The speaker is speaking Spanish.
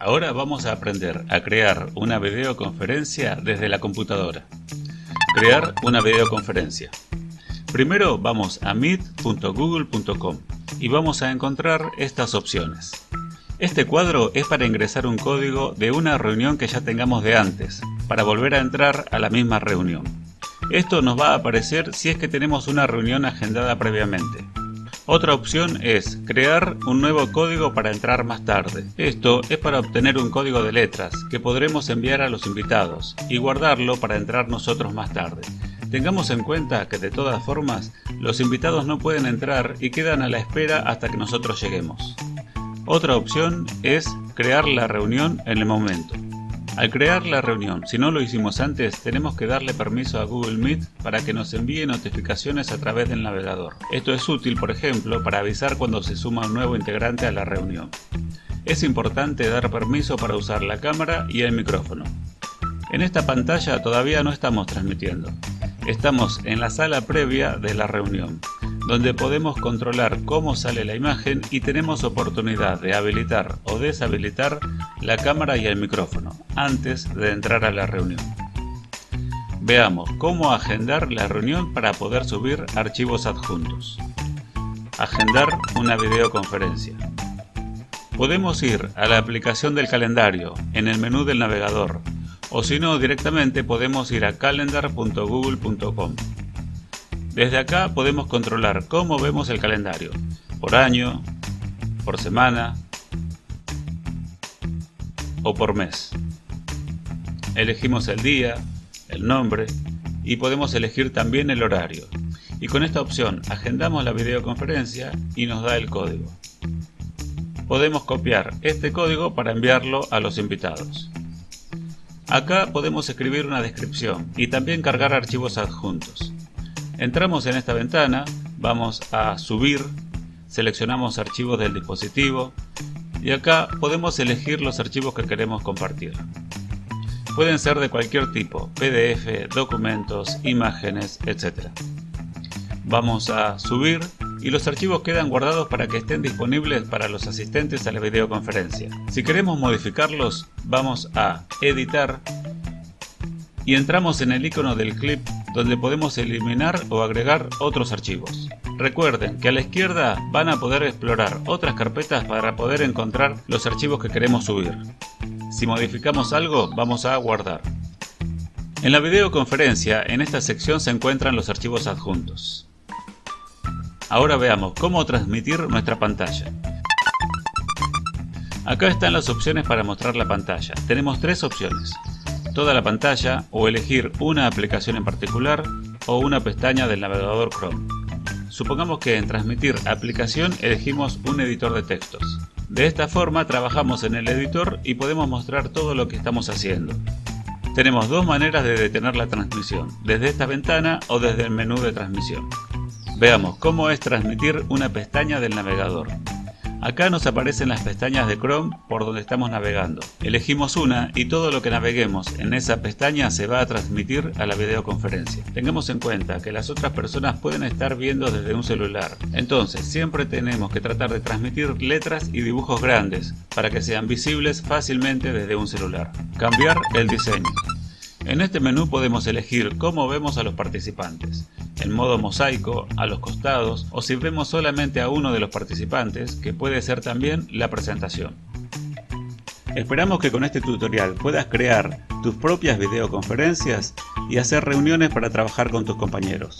Ahora vamos a aprender a crear una videoconferencia desde la computadora. Crear una videoconferencia. Primero vamos a meet.google.com y vamos a encontrar estas opciones. Este cuadro es para ingresar un código de una reunión que ya tengamos de antes, para volver a entrar a la misma reunión. Esto nos va a aparecer si es que tenemos una reunión agendada previamente. Otra opción es crear un nuevo código para entrar más tarde. Esto es para obtener un código de letras que podremos enviar a los invitados y guardarlo para entrar nosotros más tarde. Tengamos en cuenta que de todas formas los invitados no pueden entrar y quedan a la espera hasta que nosotros lleguemos. Otra opción es crear la reunión en el momento. Al crear la reunión, si no lo hicimos antes, tenemos que darle permiso a Google Meet para que nos envíe notificaciones a través del navegador. Esto es útil, por ejemplo, para avisar cuando se suma un nuevo integrante a la reunión. Es importante dar permiso para usar la cámara y el micrófono. En esta pantalla todavía no estamos transmitiendo. Estamos en la sala previa de la reunión donde podemos controlar cómo sale la imagen y tenemos oportunidad de habilitar o deshabilitar la cámara y el micrófono antes de entrar a la reunión. Veamos cómo agendar la reunión para poder subir archivos adjuntos. Agendar una videoconferencia. Podemos ir a la aplicación del calendario en el menú del navegador o si no directamente podemos ir a calendar.google.com. Desde acá podemos controlar cómo vemos el calendario, por año, por semana o por mes. Elegimos el día, el nombre y podemos elegir también el horario. Y con esta opción agendamos la videoconferencia y nos da el código. Podemos copiar este código para enviarlo a los invitados. Acá podemos escribir una descripción y también cargar archivos adjuntos. Entramos en esta ventana, vamos a subir, seleccionamos archivos del dispositivo y acá podemos elegir los archivos que queremos compartir. Pueden ser de cualquier tipo, PDF, documentos, imágenes, etc. Vamos a subir y los archivos quedan guardados para que estén disponibles para los asistentes a la videoconferencia. Si queremos modificarlos, vamos a editar y entramos en el icono del clip donde podemos eliminar o agregar otros archivos. Recuerden que a la izquierda van a poder explorar otras carpetas para poder encontrar los archivos que queremos subir. Si modificamos algo, vamos a guardar. En la videoconferencia, en esta sección se encuentran los archivos adjuntos. Ahora veamos cómo transmitir nuestra pantalla. Acá están las opciones para mostrar la pantalla. Tenemos tres opciones toda la pantalla o elegir una aplicación en particular o una pestaña del navegador Chrome. Supongamos que en transmitir aplicación elegimos un editor de textos. De esta forma trabajamos en el editor y podemos mostrar todo lo que estamos haciendo. Tenemos dos maneras de detener la transmisión, desde esta ventana o desde el menú de transmisión. Veamos cómo es transmitir una pestaña del navegador. Acá nos aparecen las pestañas de Chrome por donde estamos navegando. Elegimos una y todo lo que naveguemos en esa pestaña se va a transmitir a la videoconferencia. Tengamos en cuenta que las otras personas pueden estar viendo desde un celular. Entonces siempre tenemos que tratar de transmitir letras y dibujos grandes para que sean visibles fácilmente desde un celular. Cambiar el diseño. En este menú podemos elegir cómo vemos a los participantes, en modo mosaico, a los costados o si vemos solamente a uno de los participantes, que puede ser también la presentación. Esperamos que con este tutorial puedas crear tus propias videoconferencias y hacer reuniones para trabajar con tus compañeros.